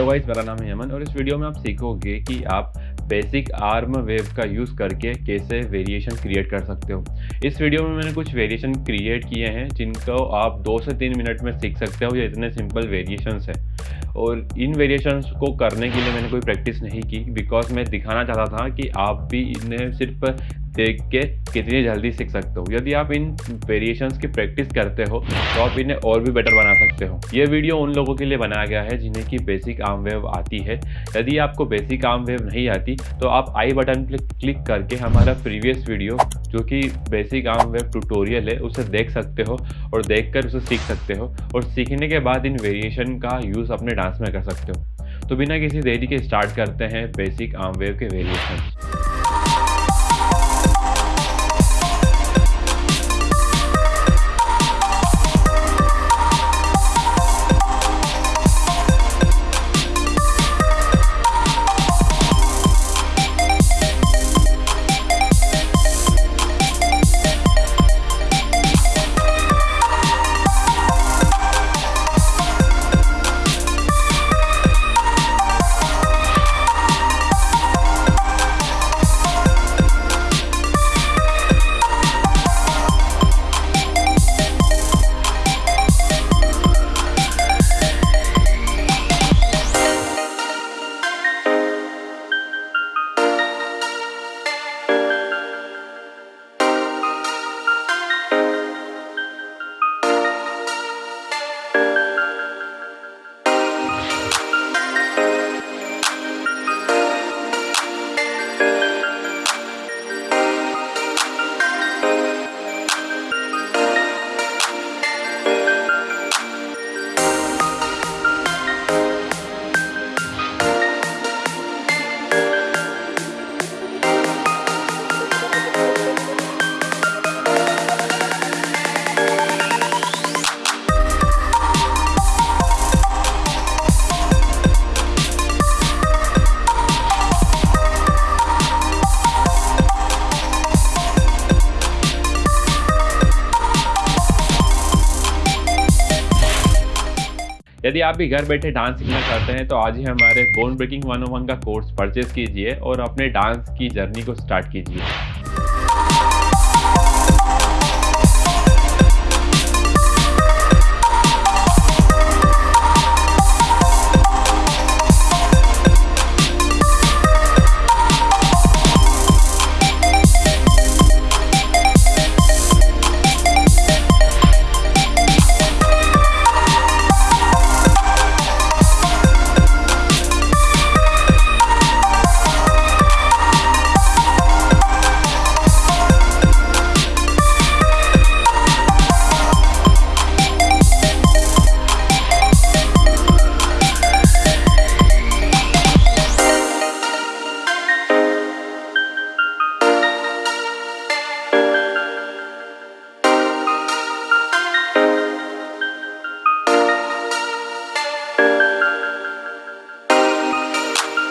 Hello guys मेरा नाम है यमन और इस वीडियो में आप सीखोगे कि आप बेसिक आर्म वेव का यूज़ करके कैसे वेरिएशन क्रिएट कर सकते हो। इस वीडियो में मैंने कुछ वेरिएशन क्रिएट किए हैं, जिनको आप दो से तीन मिनट में सीख सकते हो, ये इतने सिंपल वेरिएशंस है। और इन वेरिएशंस को करने के लिए मैंने कोई प्रैक्टिस नहीं की बिकॉज़ मैं दिखाना चाहता था कि आप भी इन्हें सिर्फ़ देख के कितनी जल्दी सीख सकते हो। यदि आप इन वेरिएशंस की प्रैक्टिस करते हो तो आप इन्हें और भी बेटर बना सकते हो। ये वीडियो उन लोगों के लिए बनाया गया है, जिन्हें की बेसिक आर्म वेव आती है। यदि आपको बेसिक आर्म वेव नहीं आती तो आप आई बटन पर क्लिक करके हमारा प्रीवियस वीडियो जो कि बेसिक आर्म वेव ट्यूटोरियल है, उसे देख सकते हो और देख कर उसे सीख सकते हो और सीखने के बाद इन वेरिएशन का यूज़ अपने डांस में कर सकते हो। तो बिना किसी देरी के स्टार्ट करते हैं बेसिक आर्म वेव के वेरिएशन यदि आप भी घर बैठे डांस सीखना चाहते हैं तो आज ही हमारे बोन ब्रेकिंग वन का कोर्स परचेज कीजिए और अपने डांस की जर्नी को स्टार्ट कीजिए।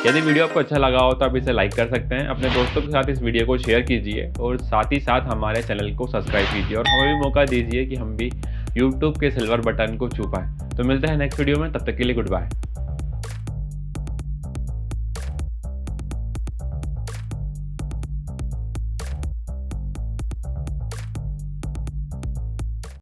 यदि वीडियो आपको अच्छा लगा हो तो आप इसे लाइक कर सकते हैं। अपने दोस्तों के साथ इस वीडियो को शेयर कीजिए और साथ ही साथ हमारे चैनल को सब्सक्राइब कीजिए और हमें भी मौका दीजिए कि हम भी यूट्यूब के सिल्वर बटन को छू पाएँ। तो मिलते हैं नेक्स्ट वीडियो में, तब तक के लिए गुड बाय